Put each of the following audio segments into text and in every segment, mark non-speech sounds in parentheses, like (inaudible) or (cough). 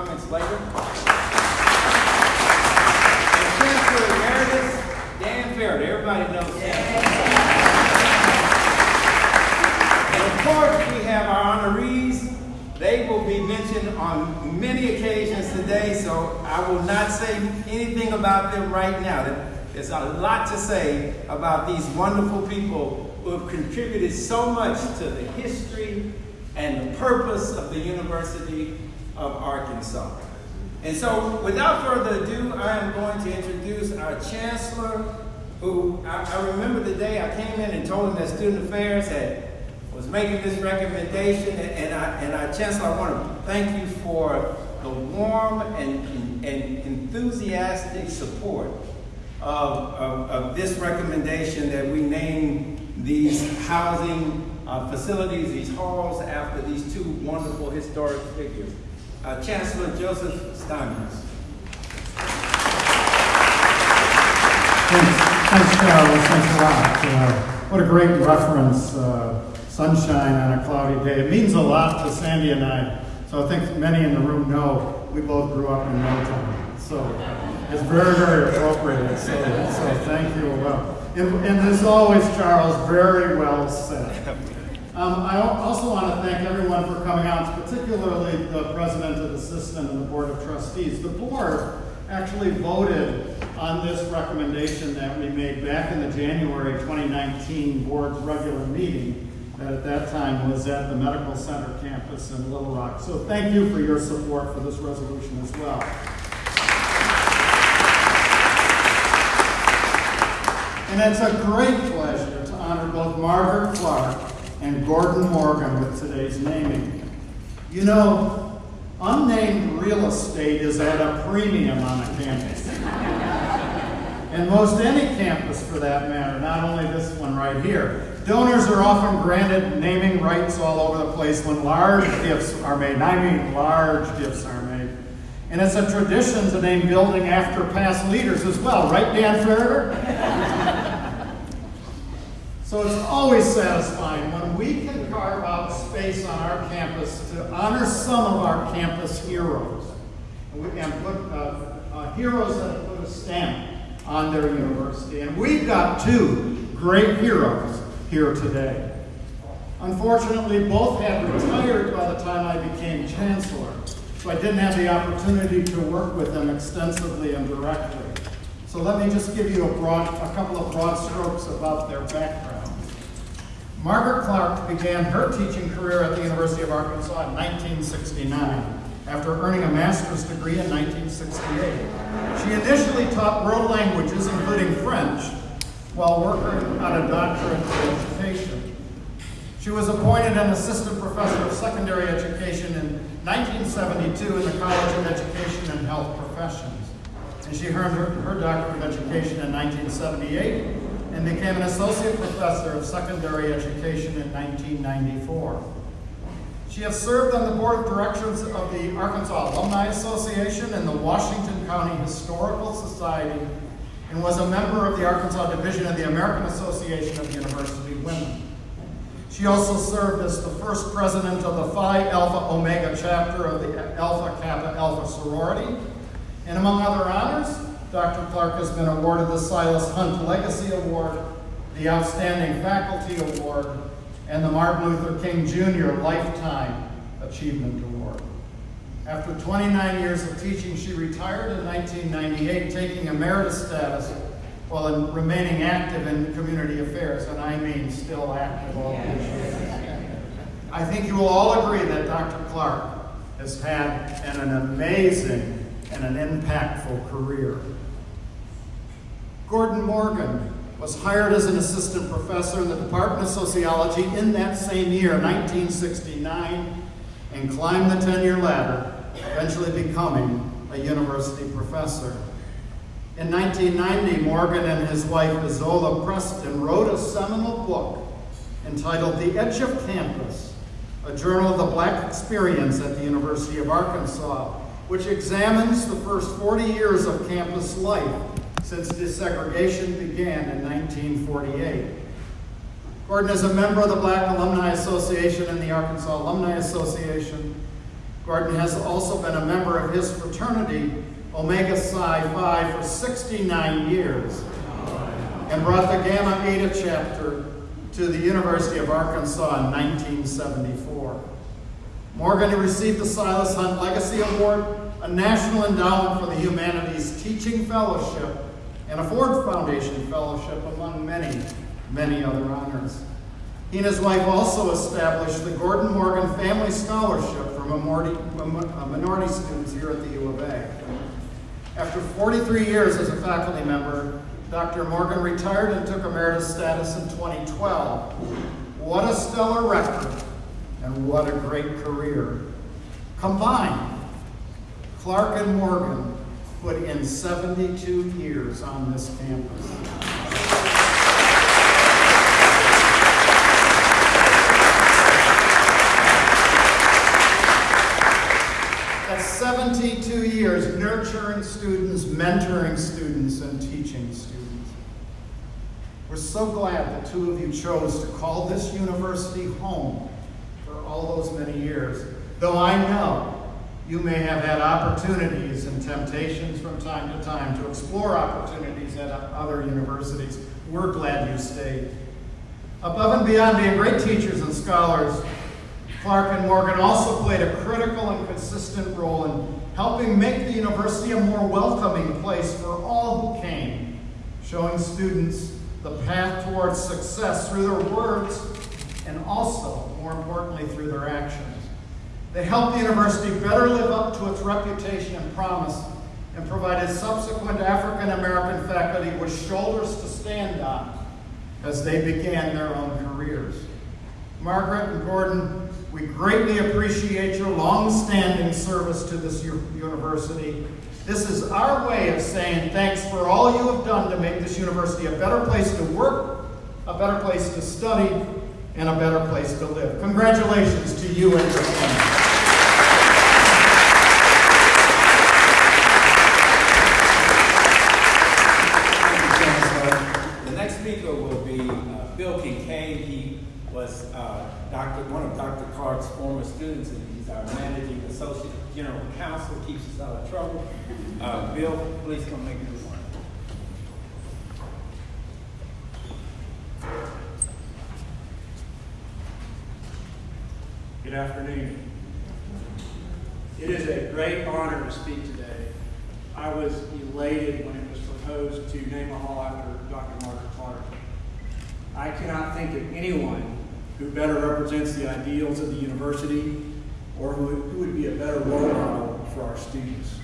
comments later. Chancellor Emeritus, Dan Ferritor. Everybody knows Dan. And of course, we have our honorees. They will be mentioned on many occasions today, so I will not say anything about them right now. There's a lot to say about these wonderful people who have contributed so much to the history and the purpose of the University of Arkansas. And so, without further ado, I am going to introduce our chancellor, who I, I remember the day I came in and told him that Student Affairs had was making this recommendation, and, I, and I, Chancellor, I want to thank you for the warm and, and enthusiastic support of, of, of this recommendation that we name these housing uh, facilities, these halls, after these two wonderful historic figures. Uh, Chancellor Joseph Steinmetz. Thanks, thanks, Charles. Thanks a lot. Uh, what a great reference, uh, sunshine on a cloudy day. It means a lot to Sandy and I. So I think many in the room know we both grew up in Middletown. So it's very, very appropriate. So, so thank you. Well, and, and as always, Charles, very well said. Um, I also want to thank everyone for coming out, particularly the president of the system and the board of trustees. The board actually voted on this recommendation that we made back in the January 2019 board's regular meeting that at that time was at the Medical Center campus in Little Rock. So thank you for your support for this resolution as well. And it's a great pleasure to honor both Margaret Clark and Gordon Morgan with today's naming. You know, unnamed real estate is at a premium on a campus. and most any campus for that matter, not only this one right here. Donors are often granted naming rights all over the place when large gifts are made. I mean large gifts are made. And it's a tradition to name building after past leaders as well, right, Dan Ferritor? So it's always satisfying when we can carve out space on our campus to honor some of our campus heroes. And, we, and put uh, uh, heroes that put a stamp on their university. And we've got two great heroes here today. Unfortunately, both had retired by the time I became chancellor, so I didn't have the opportunity to work with them extensively and directly. So let me just give you a broad, a couple of broad strokes about their background. Margaret Clark began her teaching career at the University of Arkansas in 1969 after earning a master's degree in 1968. She initially taught world languages, including French, while working on a doctorate in education. She was appointed an assistant professor of secondary education in 1972 in the College of Education and Health Professions. And she earned her, her Doctorate of Education in 1978 and became an Associate Professor of Secondary Education in 1994. She has served on the Board of Directors of the Arkansas Alumni Association and the Washington County Historical Society and was a member of the Arkansas Division of the American Association of University Women. She also served as the first president of the Phi Alpha Omega chapter of the Alpha Kappa Alpha sorority. And among other honors, Dr. Clark has been awarded the Silas Hunt Legacy Award, the Outstanding Faculty Award, and the Martin Luther King Jr. Lifetime Achievement Award. After 29 years of teaching, she retired in 1998, taking emeritus status while in remaining active in community affairs, and I mean still active all these years. I think you will all agree that Dr. Clark has had an amazing and an impactful career. Gordon Morgan was hired as an assistant professor in the Department of Sociology in that same year, 1969, and climbed the tenure ladder, eventually becoming a university professor. In 1990, Morgan and his wife Izola Preston wrote a seminal book entitled The Edge of Campus, a journal of the black experience at the University of Arkansas, which examines the first 40 years of campus life since desegregation began in 1948. Gordon is a member of the Black Alumni Association and the Arkansas Alumni Association. Gordon has also been a member of his fraternity, Omega Psi Phi, for 69 years and brought the Gamma Eta chapter to the University of Arkansas in 1974. Morgan received the Silas Hunt Legacy Award, a National Endowment for the Humanities Teaching Fellowship, and a Ford Foundation Fellowship, among many, many other honors. He and his wife also established the Gordon Morgan Family Scholarship for minority, uh, minority students here at the U of A. After 43 years as a faculty member, Dr. Morgan retired and took emeritus status in 2012. What a stellar record, and what a great career. Combined, Clark and Morgan put in 72 years on this campus. That's 72 years nurturing students, mentoring students, and teaching students. We're so glad the two of you chose to call this university home for all those many years, though I know you may have had opportunities and temptations from time to time to explore opportunities at other universities. We're glad you stayed. Above and beyond being great teachers and scholars, Clark and Morgan also played a critical and consistent role in helping make the university a more welcoming place for all who came, showing students the path towards success through their words and also, more importantly, through their actions. They helped the university better live up to its reputation and promise and provided subsequent African American faculty with shoulders to stand on as they began their own careers. Margaret and Gordon, we greatly appreciate your long-standing service to this university. This is our way of saying thanks for all you have done to make this university a better place to work, a better place to study, and a better place to live. Congratulations to you and your family. The next speaker will be uh, Bill Kincaid. He was uh, Dr. one of Dr. Clark's former students, and he's our managing associate general counsel, keeps us out of trouble. Uh, Bill, please come make your remark. Good afternoon. It is a great honor to speak today. I was elated when it was proposed to name a hall after Dr. Margaret Clark. I cannot think of anyone who better represents the ideals of the university, or who, who would be a better role model for our students.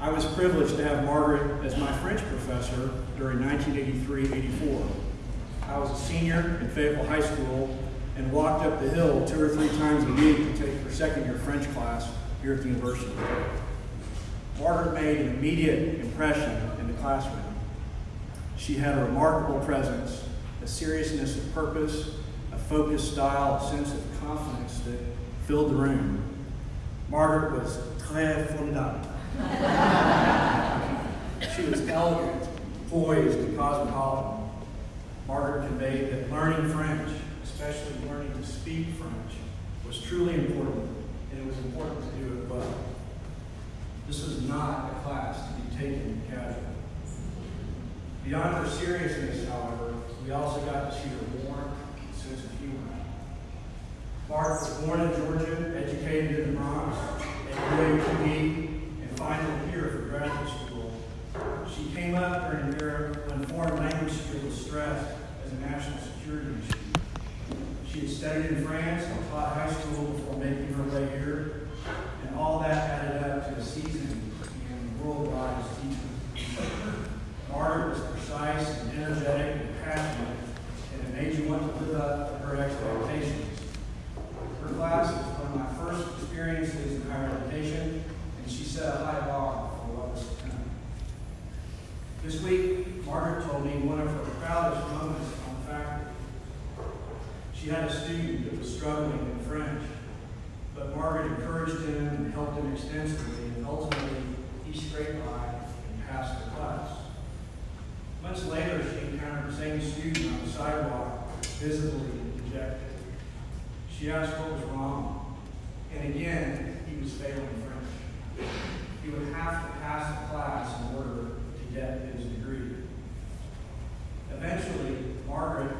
I was privileged to have Margaret as my French professor during 1983-84. I was a senior at Fayetteville High School and walked up the hill two or three times a week to take her second year French class here at the university. Margaret made an immediate impression in the classroom. She had a remarkable presence, a seriousness of purpose, a focused style, a sense of confidence that filled the room. Margaret was très fondante. she was elegant, poised, and cosmopolitan. Margaret conveyed that learning French, especially learning to speak French, was truly important, and it was important to do it well. This was not a class to be taken casually. Beyond her seriousness, however, we also got to see her warm, Mark was born in Georgia, educated in the Bronx, at UAPB, and finally here for graduate school. She came up during Europe when foreign language skills was stressed as a national security issue. She had studied in France and taught high school before making her way here, and all that added up to a season in worldwide as teacher. Margaret was precise and energetic and passionate, and it made you want to live up to her expectations her class. It was one of my first experiences in higher education, and she set a high bar for what was to come. This week, Margaret told me one of her proudest moments on the faculty. She had a student that was struggling in French, but Margaret encouraged him and helped him extensively, and ultimately, he scraped by and passed the class. Much later, she encountered the same student on the sidewalk, visibly she asked what was wrong, and again, he was failing French. He would have to pass the class in order to get his degree. Eventually, Margaret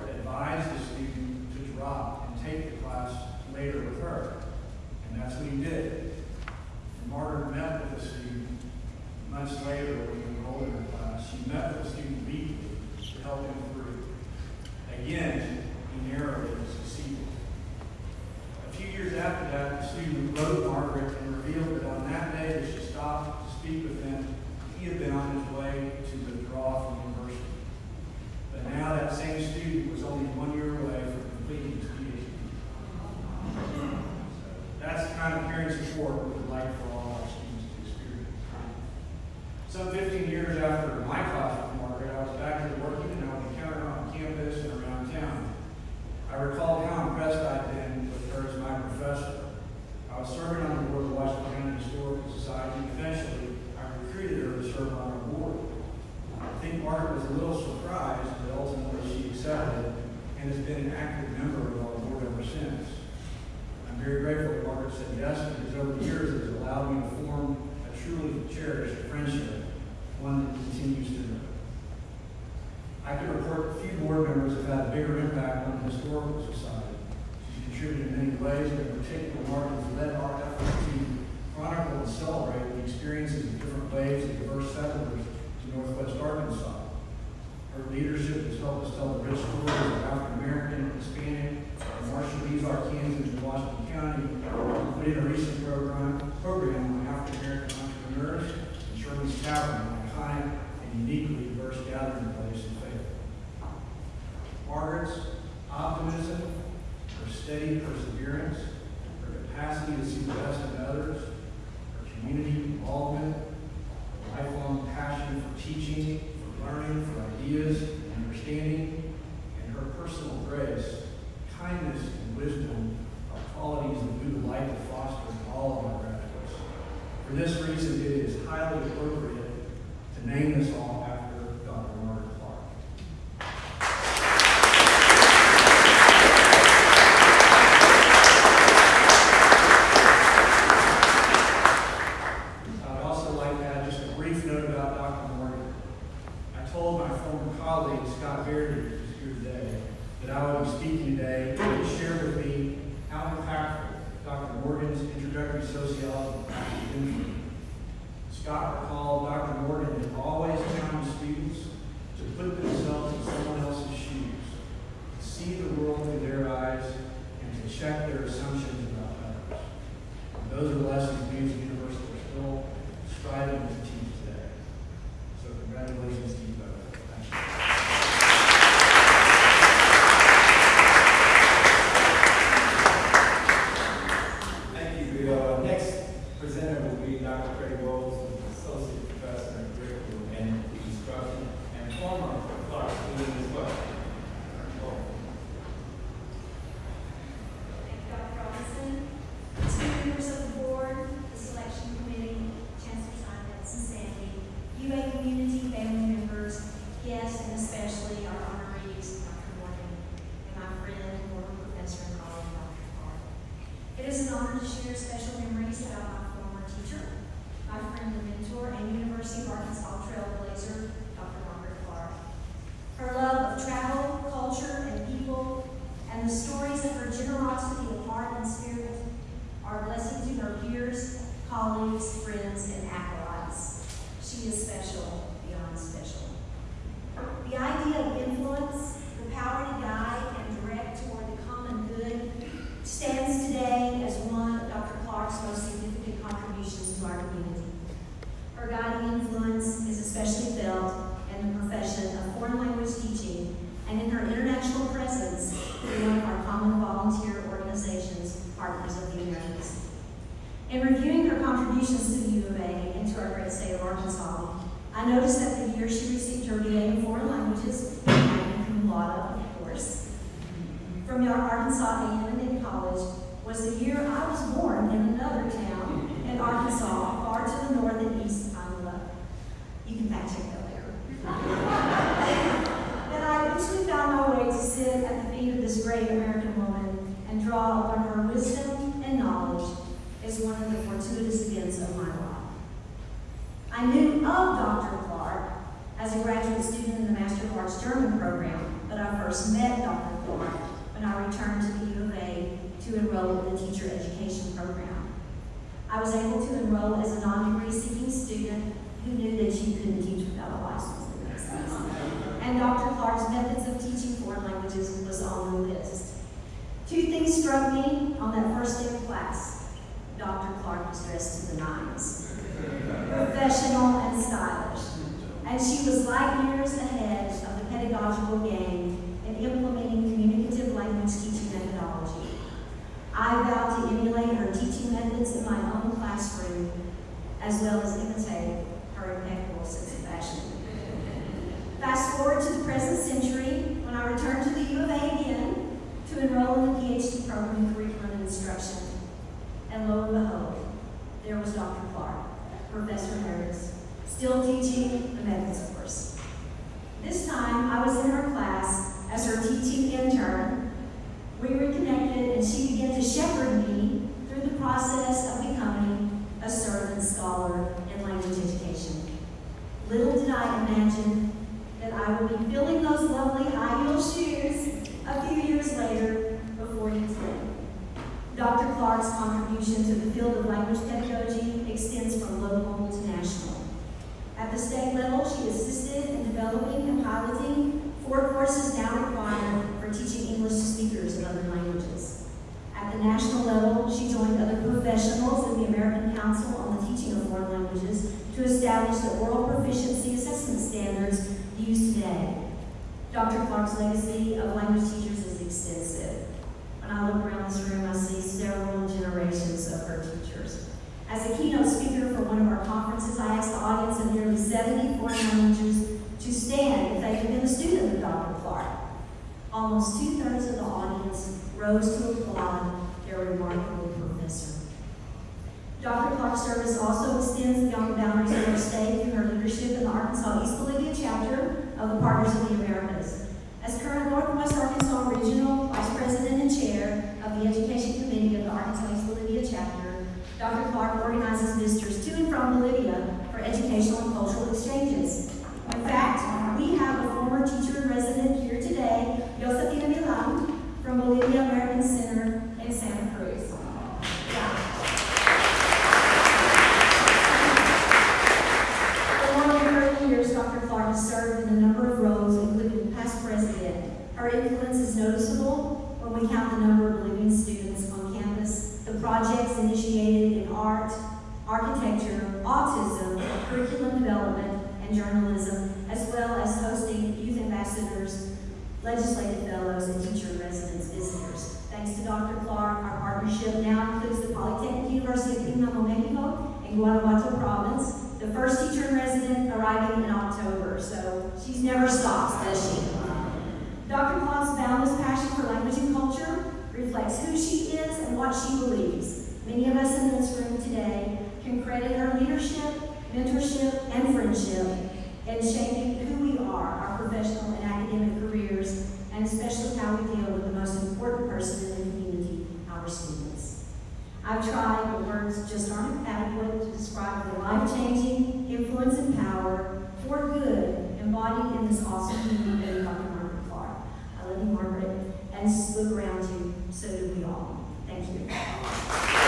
education program. I was able to enroll as a non-degree seeking student who knew that you couldn't teach without a license. And Dr. Clark's methods of teaching foreign languages was on the list. Two things struck me on that first day of class. Dr. Clark was dressed to the nines, professional and stylish. And she was light years ahead of the pedagogical game in implementing communicative language teaching methodology. I vowed to emulate her teaching methods in my own classroom, as well as imitate her impeccable sense of fashion. Fast forward to the present century, when I returned to the U of A again to enroll in the PhD program in curriculum and instruction. And lo and behold, there was Dr. Clark, Professor Emeritus, still teaching the methods course. This time, I was in her class as her teaching intern. We reconnected, and she began to shepherd me through the process of becoming a servant scholar in language education. Little did I imagine that I would be filling those lovely high heel shoes a few years later before you today. Dr. Clark's contribution to the field of language pedagogy extends from local to national. At the state level, she assisted in developing and piloting four courses now required for teaching English to speakers of other languages. At the national level, she joined other professionals in the American Council on the Teaching of Foreign Languages to establish the oral proficiency assessment standards used today. Dr. Clark's legacy of language teachers is extensive. When I look around this room, I see several generations of her teachers. As a keynote speaker for one of our conferences, I asked the audience of nearly 70 foreign languages to stand if they had been a student of Dr. Almost two-thirds of the audience rose to applaud their remarkable professor. Dr. Clark's service also extends beyond the boundaries of our state through her leadership in the Arkansas East Bolivia chapter of the Partners of the Americas. As current Northwest Arkansas Regional Vice President and Chair of the Education Committee of the Arkansas East Bolivia chapter, Dr. Clark organizes visitors to and from Bolivia for educational and cultural exchanges. In fact, we have a former teacher in resident here today, Josefina Milan, from Bolivia American Center in Santa Cruz. Yeah. For more than 30 years, Dr. Clark has served in a number of roles, including past president. Her influence is noticeable when we count the number of Bolivian students on campus, the projects initiated in art, architecture, autism, curriculum development, and journalism, as well as hosting youth ambassadors, legislative fellows, and teacher in residence visitors. Thanks to Dr. Clark, our partnership now includes the Polytechnic University of Pénjamo, Mexico, Guanajuato province, the first teacher in resident arriving in October, so she's never stops, does she? Dr. Clark's boundless passion for language and culture reflects who she is and what she believes. Many of us in this room today can credit her leadership, mentorship, and friendship in shaping who we are, our professional and academic careers, and especially how we deal with the most important person in the community, our students. I've tried, but words just aren't adequate to describe the life-changing influence and power for good embodied in this awesome community, Dr. Margaret Clark. I love you, Margaret, and look around you, so do we all. Thank you.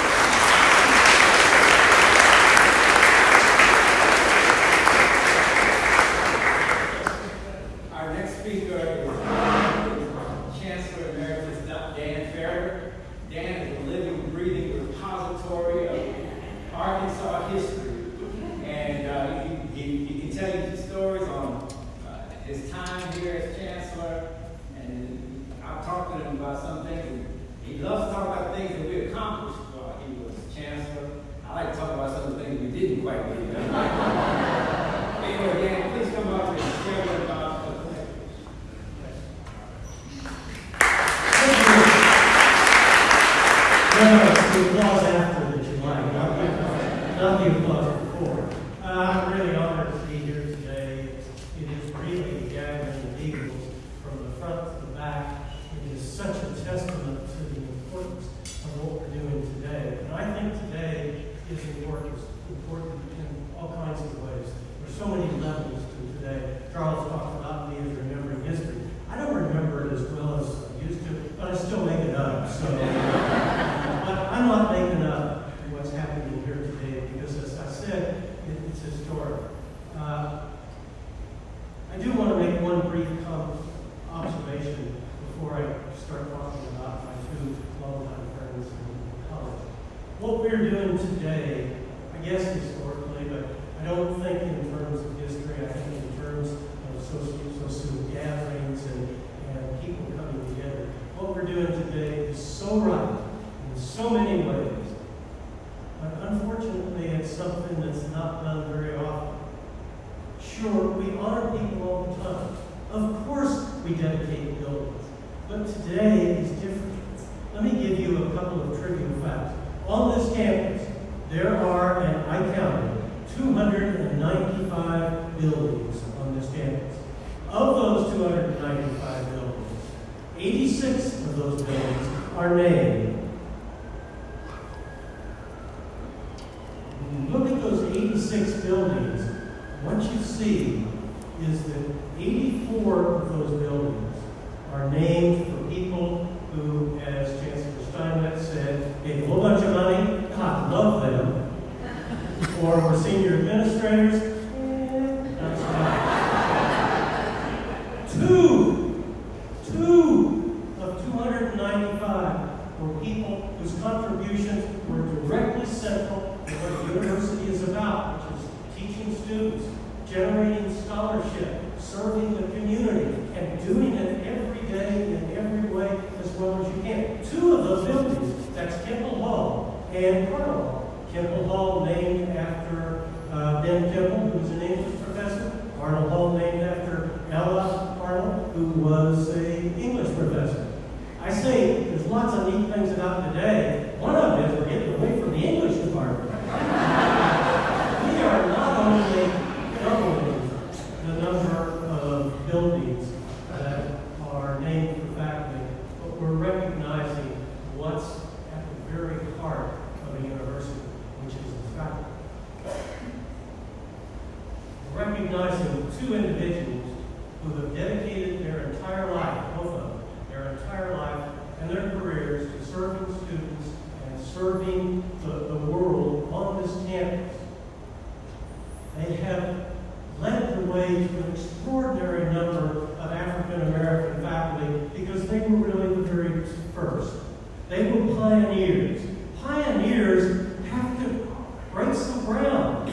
it's historic. Uh, I do want to make one brief observation before I start talking about my two longtime friends in college. What we're doing today, I guess, is led the way to an extraordinary number of African American faculty because they were really the very first. They were pioneers. Pioneers have to break some ground.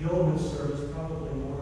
Yeoman's service probably more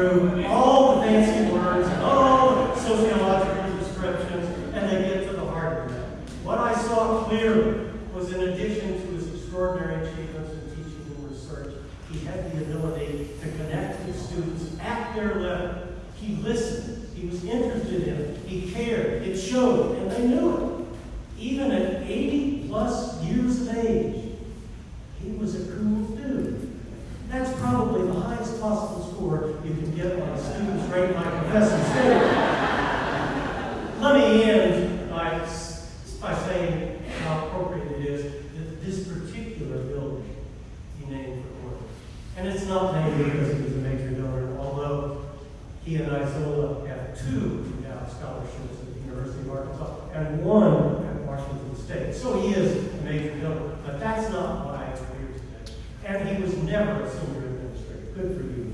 through sell Tango because he was a major donor, although he and Izola have two now scholarships at the University of Arkansas and one at Washington State. So he is a major donor, but that's not why I'm here today. And he was never a senior administrator. Good for you.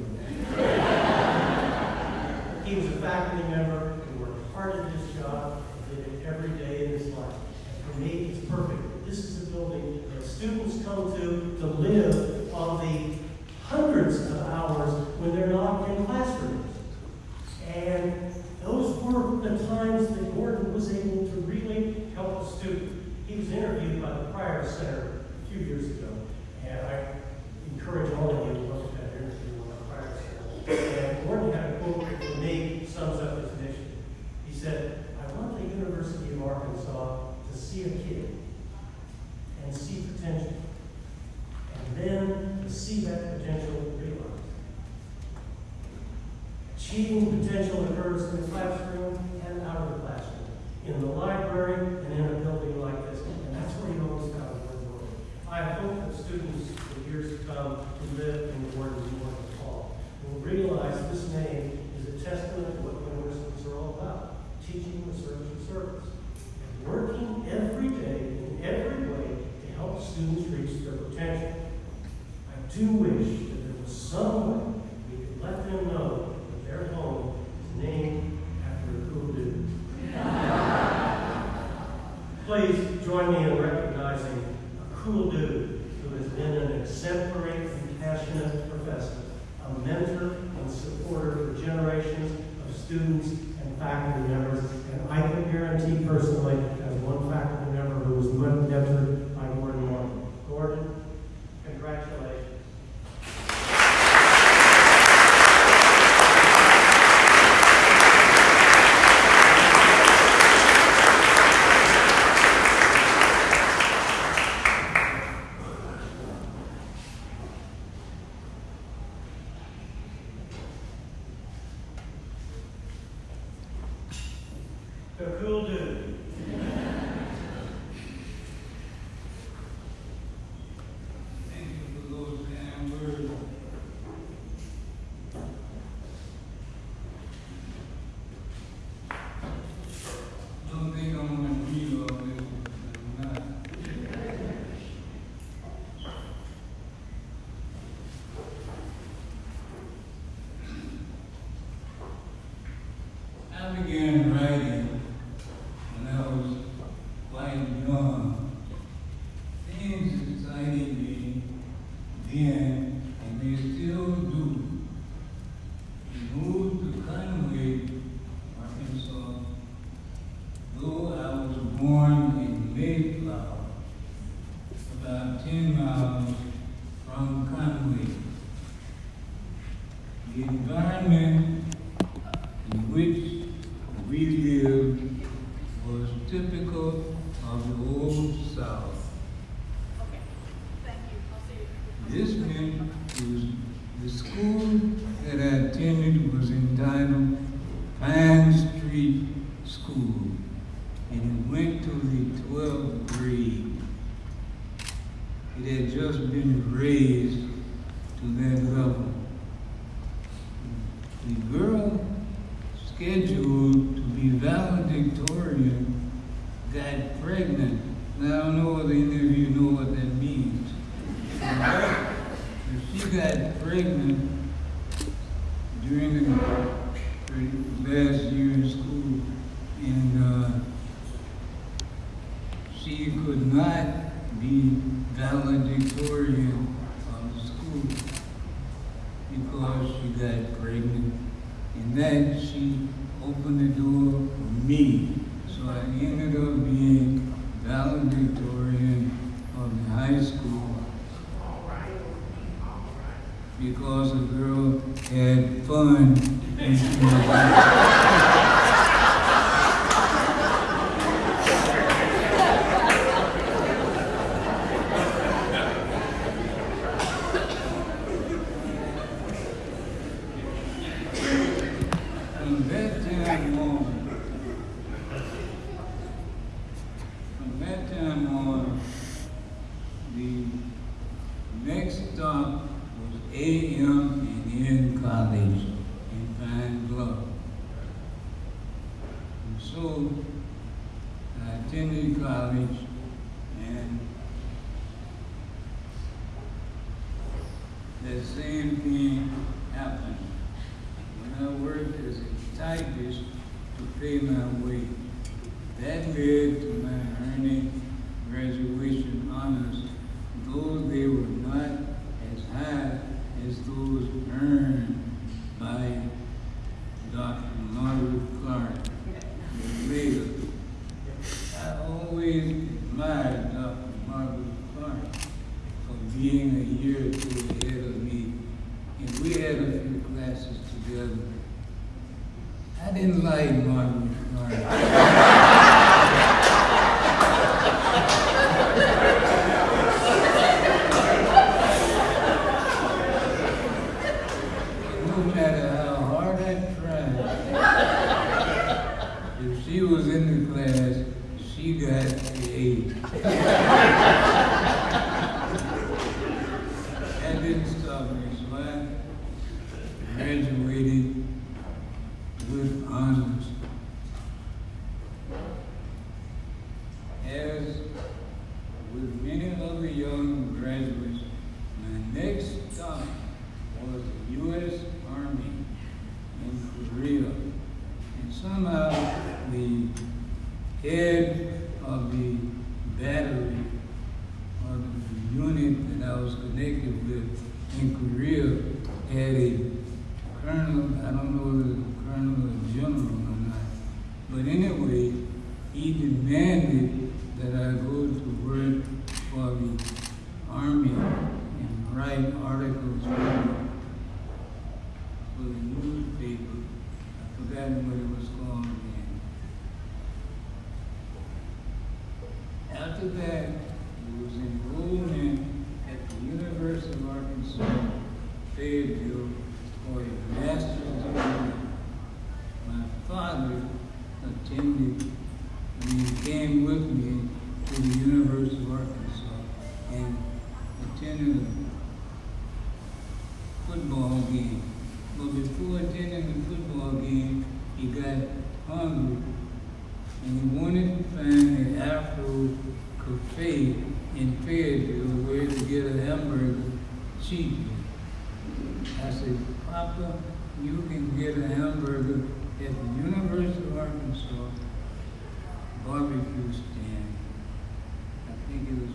he was a faculty member who worked hard at his job and did it every day in his life. And for me, it's perfect. This is a building that students come to to live school, I attended college, and the same thing happened. When I worked as a typist to pay my way, that and you wanted to find an Afro cafe in Fayetteville where to get a hamburger cheaply. I said, Papa, you can get a hamburger at the University of Arkansas barbecue stand. I think it was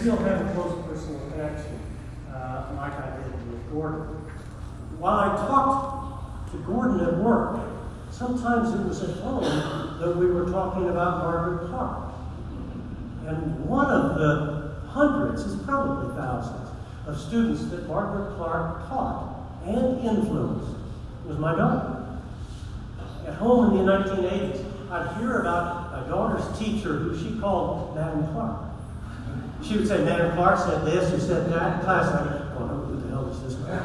still have a close personal connection, uh, like I did with Gordon. While I talked to Gordon at work, sometimes it was at home that we were talking about Margaret Clark. And one of the hundreds, it's probably thousands, of students that Margaret Clark taught and influenced was my daughter. At home in the 1980s, I'd hear about my daughter's teacher who she called Madam Clark. She would say, Madam Clark said this, or said that. In class, I'd go, oh, who the hell is this guy?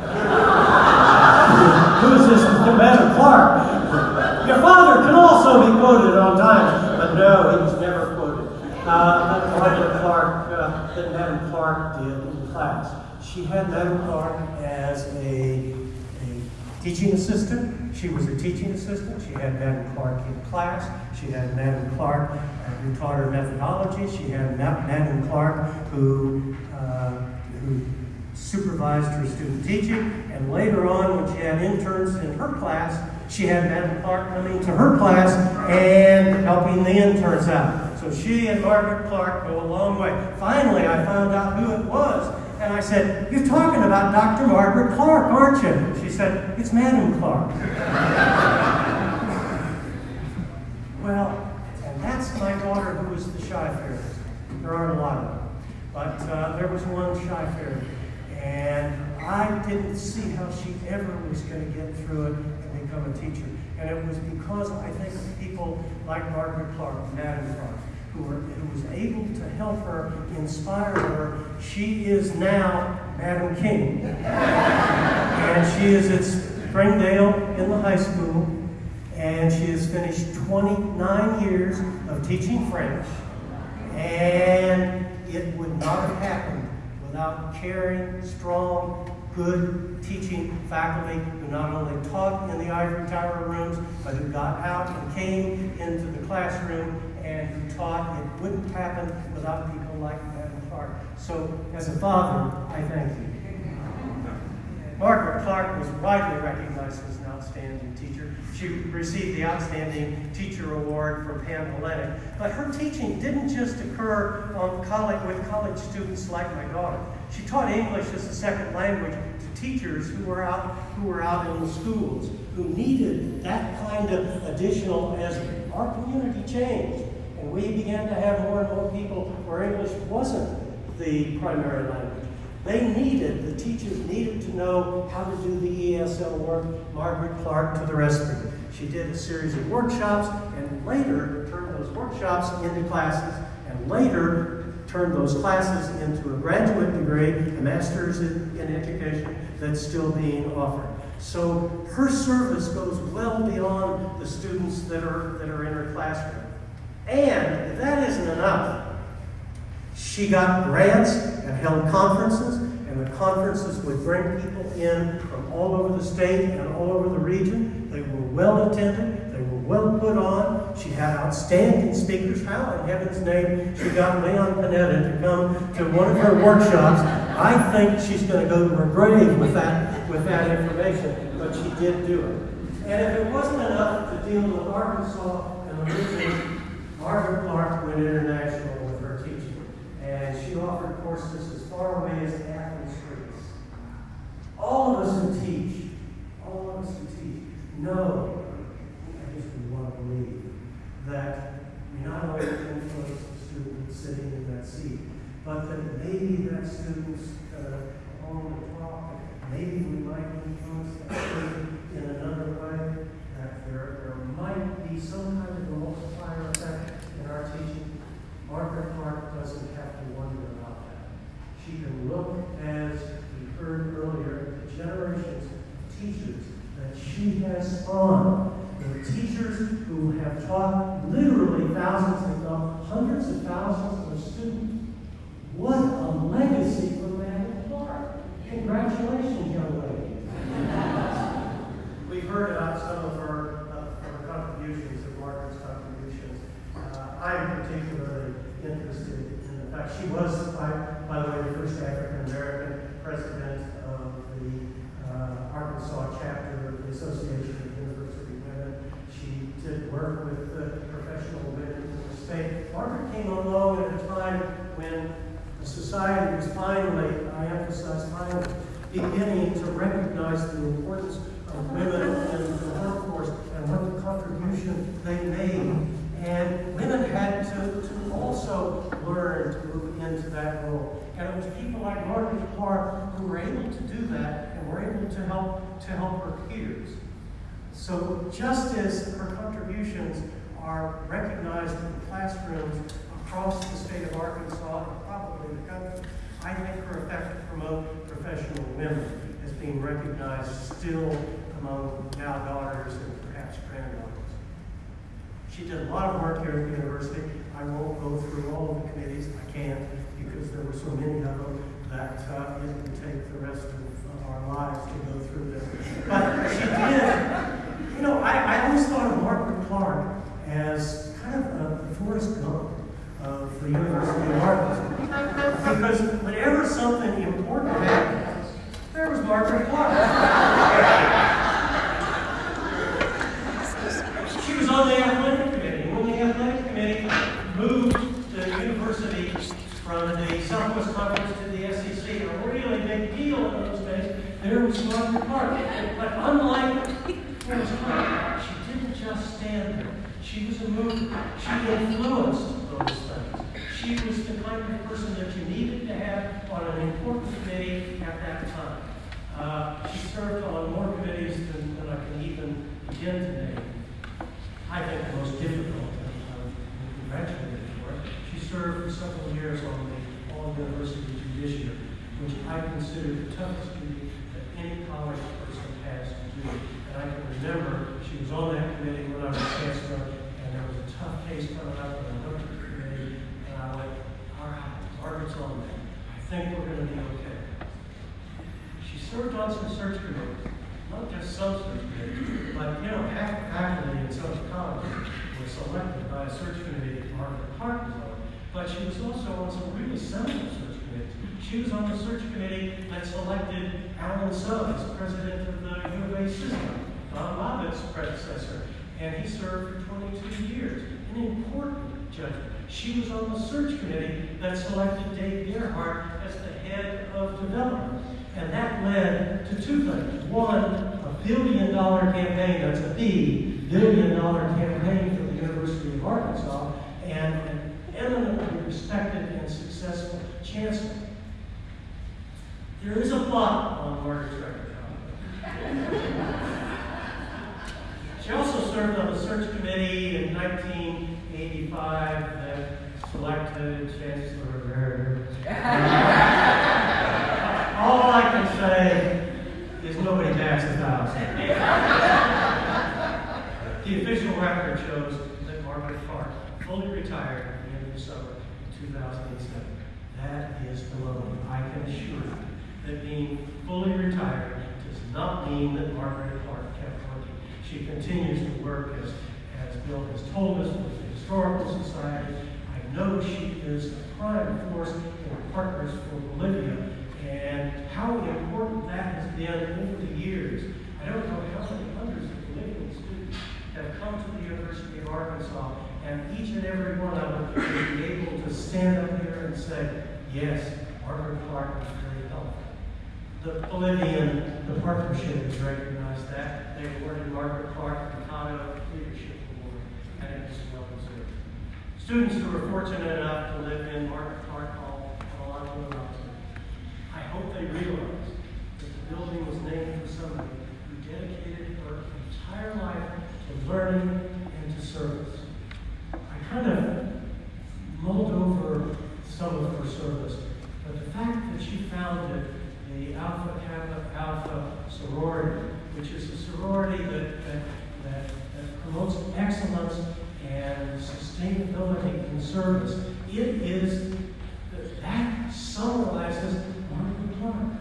who is this Madam Clark? Your father can also be quoted on times, but no, he was never quoted. Uh, but Madam Clark, uh, that Madam Clark did in class. She had Madam Clark as a, a teaching assistant. She was a teaching assistant. She had Madam Clark in class. She had Madam Clark uh, who taught her methodology. She had Ma- Madam Clark who, uh, who supervised her student teaching. And later on, when she had interns in her class, she had Madam Clark coming to her class and helping the interns out. So she and Margaret Clark go a long way. Finally, I found out who it was. And I said, You're talking about Dr. Margaret Clark, aren't you? She said, It's Madam Clark. (laughs) well, and that's my daughter who was the shy fairy. There aren't a lot of them. But uh, there was one shy fairy. And I didn't see how she ever was going to get through it and become a teacher. And it was because I think of people like Margaret Clark, Madam Clark, who, were, who was able to help her, inspire her. She is now Madam King. and she is at Springdale in the high school. And she has finished 29 years of teaching French. And it would not have happened without caring, strong, good teaching faculty who not only taught in the ivory tower rooms, but who got out and came into the classroom and who taught. It wouldn't happen without people like Madam Clark. So, as a father, I thank you. Margaret Clark was widely recognized as an outstanding teacher. She received the Outstanding Teacher Award from Panhellenic. But her teaching didn't just occur on college, with college students like my daughter. She taught English as a second language to teachers who were out, who were out in the schools, who needed that kind of additional as our community changed. And we began to have more and more people where English wasn't the primary language. They needed, the teachers needed to know how to do the ESL work. Margaret Clark to the rescue. She did a series of workshops and later turned those workshops into classes and later turned those classes into a graduate degree, a master's in, in education that's still being offered. So her service goes well beyond the students that are, that are in her classroom. And if that isn't enough, she got grants and held conferences, conferences would bring people in from all over the state and all over the region. They were well attended, they were well put on. She had outstanding speakers. How in heaven's name she got Leon Panetta to come to one of her workshops? I think she's going to go to her grave with that, with that information, but she did do it. And if it wasn't enough to deal with Arkansas and the region, Margaret Clark went international with her teaching, and she offered courses as far away as. All of us who teach, all of us who teach, know, I guess we want to believe, that we not only influence the student sitting in that seat, but that maybe that student's uh, on the talk, maybe we might influence that student in another way, that there, there might be some kind of a multiplier effect in our teaching. Margaret Clark doesn't have to wonder about that. She can look, as heard earlier, the generations of teachers that she has spawned. The teachers who have taught literally thousands, if not hundreds of thousands of students. What a legacy for Margaret Clark. Congratulations, young lady. We've heard about some of her, uh, her contributions, of Margaret's contributions. Uh, I'm particularly interested in the fact she was, by, by the way, the first African American president of the uh, Arkansas chapter of the Association of University Women. She did work with the professional women in the state. Margaret came along at a time when society was finally, I emphasize finally, beginning to recognize the importance of women in the workforce and what the contribution they made. And women had to, to also learn to move into that role. And it was people like Margaret Clark who were able to do that and were able to help to help her peers. So just as her contributions are recognized in the classrooms across the state of Arkansas and probably the country, I think her effect to promote professional women is being recognized still among now daughters and perhaps granddaughters. She did a lot of work here at the university. I won't go through all of the committees. I can't there were so many of them that uh, it would take the rest of, our lives to go through them. But she did. You know, I, I always thought of Margaret Clark as kind of a Forrest Gump of the University of Arkansas. Because whenever something important happened, there was Margaret Clark. She was on the athletic committee. When the athletic committee moved the university from the Southwest Conference to the SEC, a really big deal in those days, there was Margaret Clark. But unlike Forrest Gump, she didn't just stand there. She was a mover. She influenced those things. She was the kind of person that you needed to have on an important committee at that time. Uh, she served on more committees than, than I can even begin to name. I think the most difficult, and I'm congratulated for. She served for several years on the All University Judiciary, which I consider the toughest duty that any college person has to do. And I can remember she was on that committee when I was chancellor, and there was a tough case coming up, and I looked at the committee, and I went, all right, Margaret's on that. I think we're going to be okay. She served on some search committees, not just some search committees, but, you know, half the faculty in some colleges were selected by a search committee that Margaret Clark was on. But she was also committees. She was on the search committee that selected Alan as president of the U of A system, Don Bobbitt's predecessor, and he served for 22 years. An important judgment. She was on the search committee that selected Dave Gearhart as the head of development. And that led to two things. One, a billion dollar campaign, that's a B, billion dollar campaign for the University of Arkansas. And eminently respected and successful chancellor. There is a plot on Margaret's record. She also served on the search committee in 1985 that selected Chancellor. All I can say is nobody bats a thousand. The official record shows that Margaret Clark fully retired at the end of the summer of 2007. That is baloney. I can assure you that being fully retired does not mean that Margaret Clark kept working. She continues to work as, as Bill has told us with the Historical Society. I know she is a prime force in Partners for Bolivia and how important that has been over the years. I don't know how many hundreds of Bolivian students have come to the University of Arkansas, and each and every one of them will be able to stand up here and say, yes, Margaret Clark was very helpful. The Bolivian, partnership has recognized that. They awarded Margaret Clark the Mikado Leadership Award, and it was well deserved. Students who are fortunate enough to live in Margaret Clark Hall I hope they realize that the building was named for somebody who dedicated her entire life to learning and to service. I kind of mulled over some of her service, but the fact that she founded the Alpha Kappa Alpha sorority, which is a sorority that, that, that, that promotes excellence and sustainability in service, it is that summarizes Margaret Clark.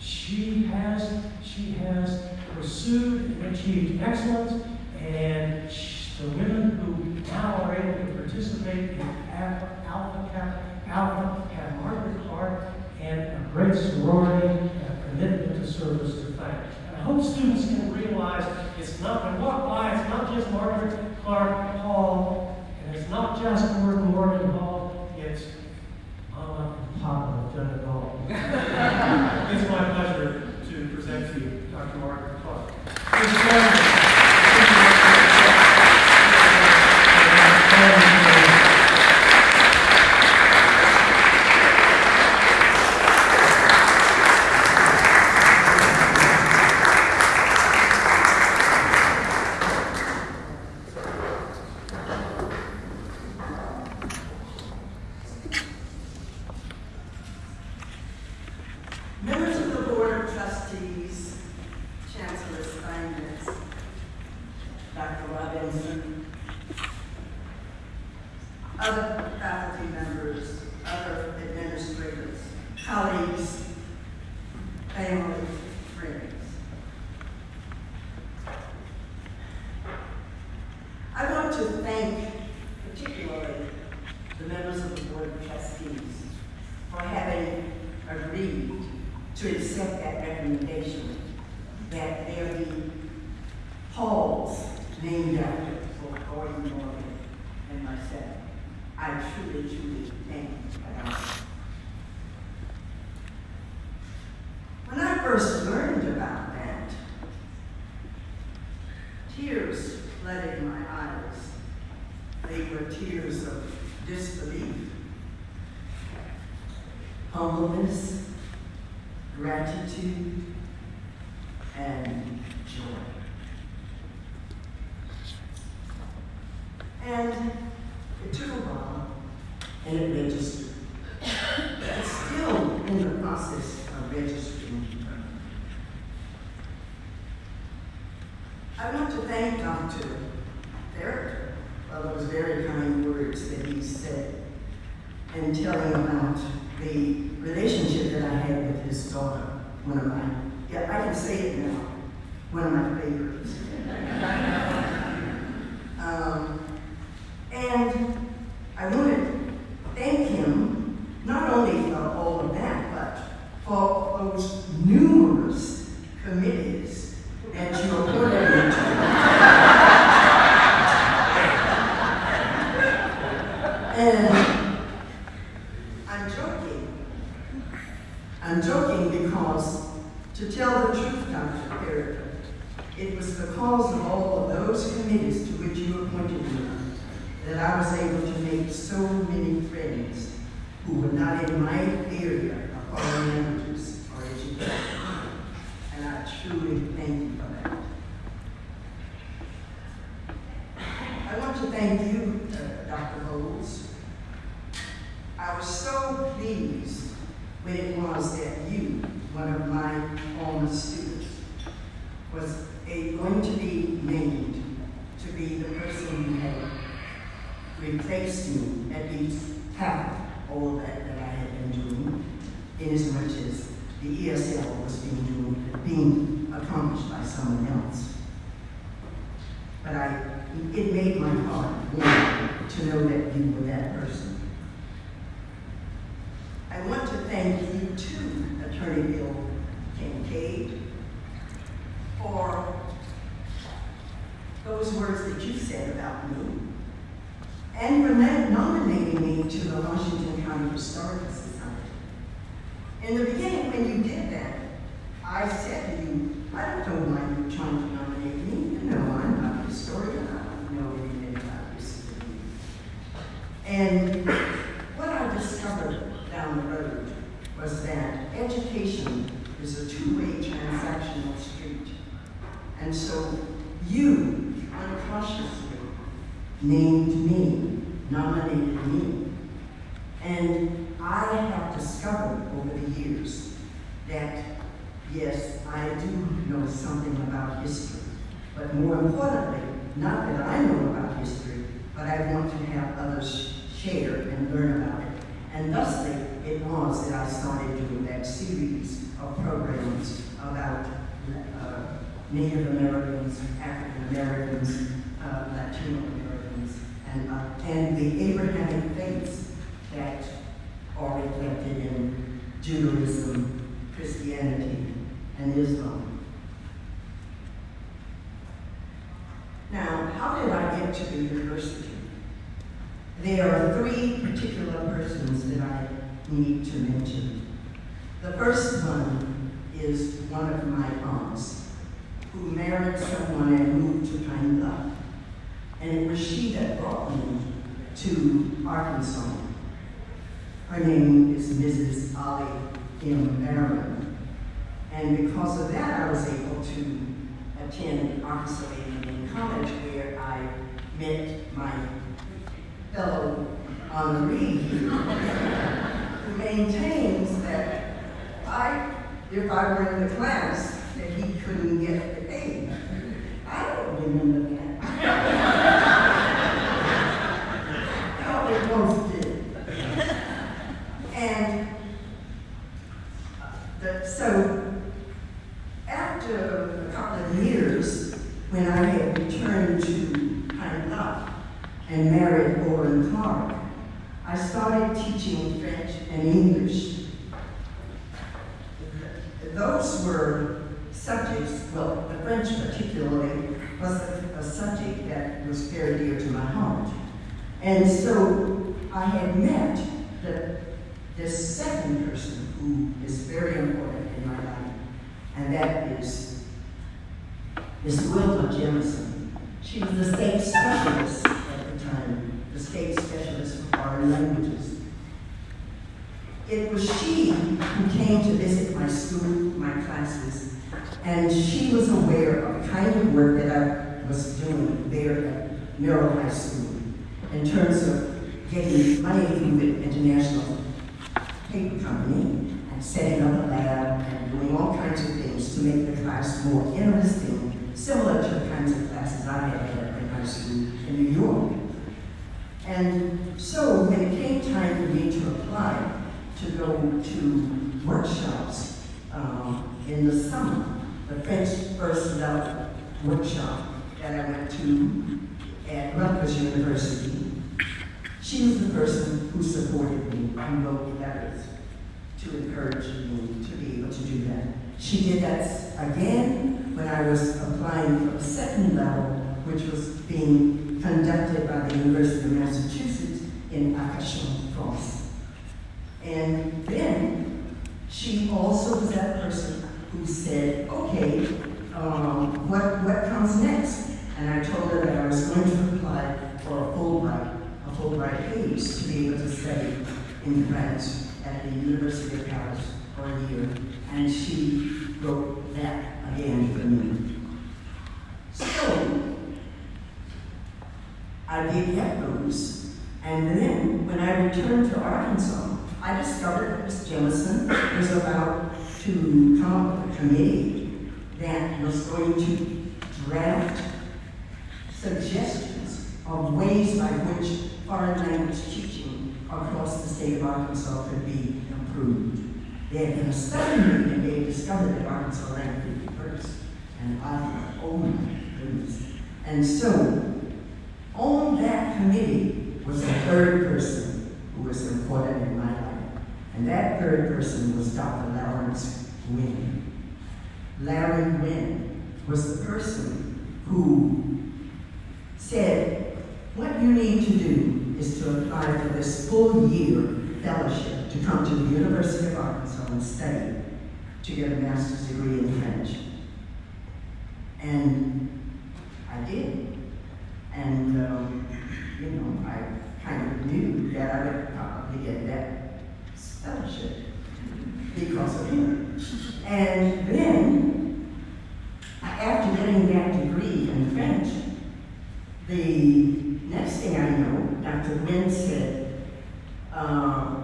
She has she has pursued and achieved excellence, and sh- the women who now are able to participate in Alpha Alpha Kappa Alpha have Margaret Clark and a great sorority and a commitment to service to thank. And I hope students can realize it's not when walk by, it's not just Margaret Clark Hall, and it's not just Gordon Morgan Hall, it's Mama and Papa have done it all. it's my pleasure to present to you Dr. Margaret Clark. Please join me. Members of the Board of Trustees, Chancellor Steinmetz, Dr. Robinson, other faculty members, other administrators, colleagues, family, friends. I want to thank particularly the members of the Board of Trustees for having agreed to accept that recommendation that there be halls named after both Gordon Morgan and myself. I truly, truly thank you. When I first learned about that, tears flooded my eyes. They were tears of disbelief humbleness, this second person who is very important in my life, and that is Miss Wilma Jemison. She was the state specialist at the time, the state specialist for foreign languages. It was she who came to visit my school, my classes, and she was aware of the kind of work that I was doing there at Merrill High School in terms of getting money from the International Paper Company and setting up a lab and doing all kinds of things to make the class more interesting, similar to the kinds of classes I had had in high school in New York. And so when it came time for me to apply to go to workshops um, in the summer, the French First Love workshop that I went to at Rutgers University, she was the person who supported me and wrote letters to encourage me to be able to do that. She did that again when I was applying for the second level, which was being conducted by the University of Massachusetts in Arcachon, France. And then she also was that person who said, okay, um, what, what comes next? And I told her that I was going to apply for a Fulbright, a Fulbright page to be able to study in France at the University of Paris for a year. And she wrote that again for me. So, I did those. And then when I returned to Arkansas, I discovered that Ms. Jemison was about to come up with a committee that was going to draft suggestions of ways by which foreign language teaching across the state of Arkansas could be improved. They had a study and they discovered that Arkansas ranked 51st. And I thought, oh my goodness. And so, on that committee was a third person who was important in my life. And that third person was Dr. Lawrence Wynn. Larry Wynn was the person who said, what you need to do is to apply for this full year fellowship to come to the University of Arkansas and study to get a master's degree in French. And I did. And, um, you know, I kind of knew that I would probably get that fellowship because of him. And then, after getting that degree in French, the next thing I know, Dr. Wynn said, uh,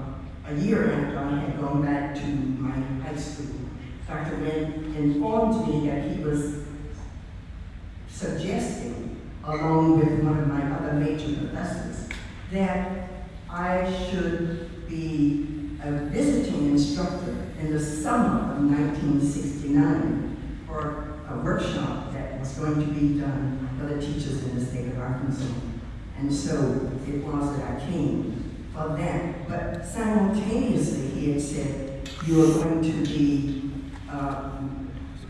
a year after I had gone back to my high school, Dr. Wynn informed me that he was suggesting, along with one of my other major professors, that I should be a visiting instructor in the summer of 1969 for a workshop that was going to be done for the teachers in the Arkansas. And so it was that I came for that. But simultaneously, he had said, you are going to be, uh,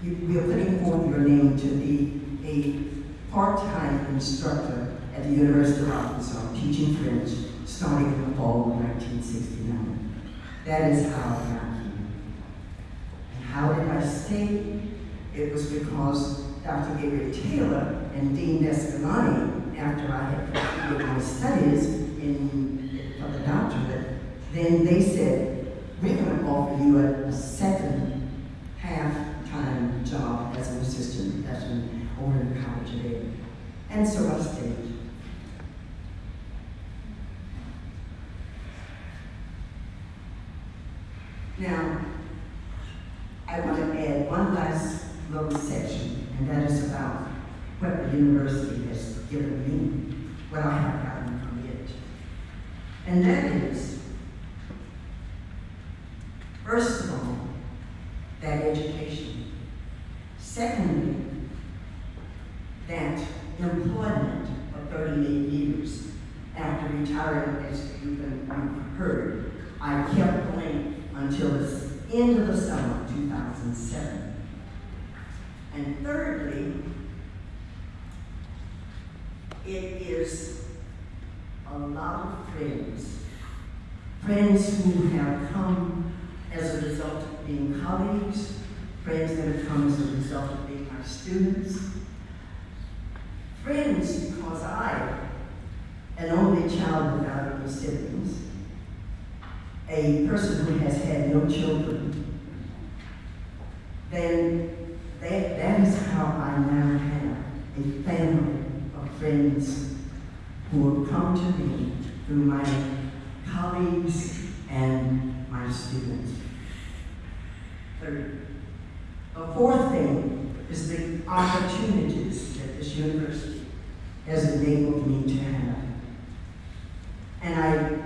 you, we are putting forth your name to be a part-time instructor at the University of Arkansas, teaching French, starting in the fall of 1969. That is how I came. And how did I stay? It was because Dr. Gabriel Taylor and Dean Descalani, after I had completed my studies in, for the doctorate, then they said, we're going to offer you a, a second half-time job as an assistant professor over in the College of Ed. And so I stayed. Now, I want to add one last little section, and that is about what the university has given me, what I have gotten from it. And that is, first of all, that education. Secondly, that employment for 38 years. After retiring, as you've heard, I kept going until the end of the summer of 2007. And thirdly, it is a lot of friends. Friends who have come as a result of being colleagues, friends that have come as a result of being our students, friends because I, an only child without any siblings, a person who has had no children, then that, that is how I now have a family friends who have come to me through my colleagues and my students. Third, the fourth thing is the opportunities that this university has enabled me to have. And I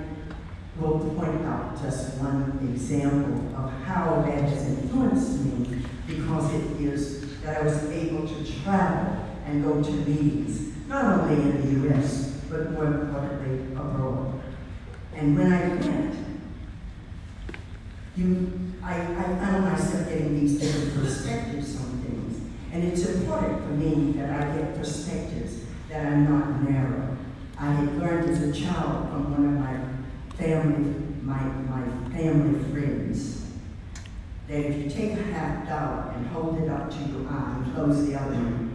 will point out just one example of how that has influenced me because it is that I was able to travel and go to meetings, not only in the U.S., but more importantly, abroad. And when I went, you, I, I found myself getting these different perspectives on things. And it's important for me that I get perspectives that are not narrow. I had learned as a child from one of my family, my, my family friends, that if you take a half dollar and hold it up to your eye and close the other one,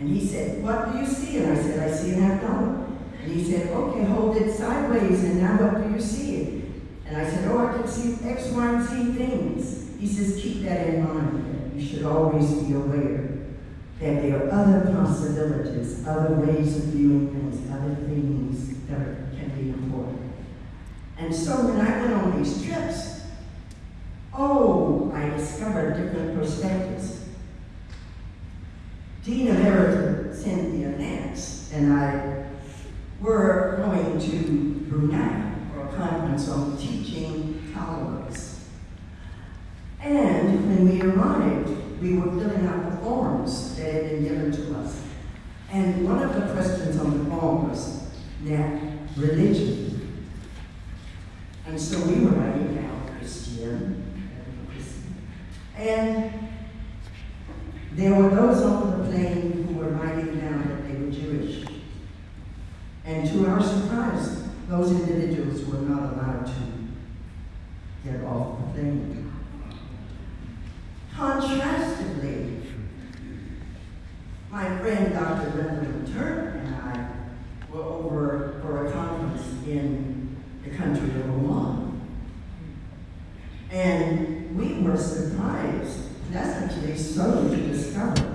and he said, what do you see? And I said, I see an abdomen. And he said, okay, hold it sideways, and now what do you see? And I said, oh, I can see X, Y, and Z things. He says, keep that in mind. You should always be aware that there are other possibilities, other ways of viewing things, other things that can be important. And so when I went on these trips, oh, I discovered different perspectives. Dean Emeritus Cynthia Nance, and I were going to Brunei for a conference on teaching tolerance. And when we arrived, we were filling out the forms that had been given to us. And one of the questions on the form was that religion. And so we were writing down Christian, and there were those on the plane who were writing down that they were Jewish. And to our surprise, those individuals were not allowed to get off the plane. Contrastively, my friend Dr. Benjamin Turner and I were over for a conference in the country of Oman. And we were surprised, that's actually so, discovered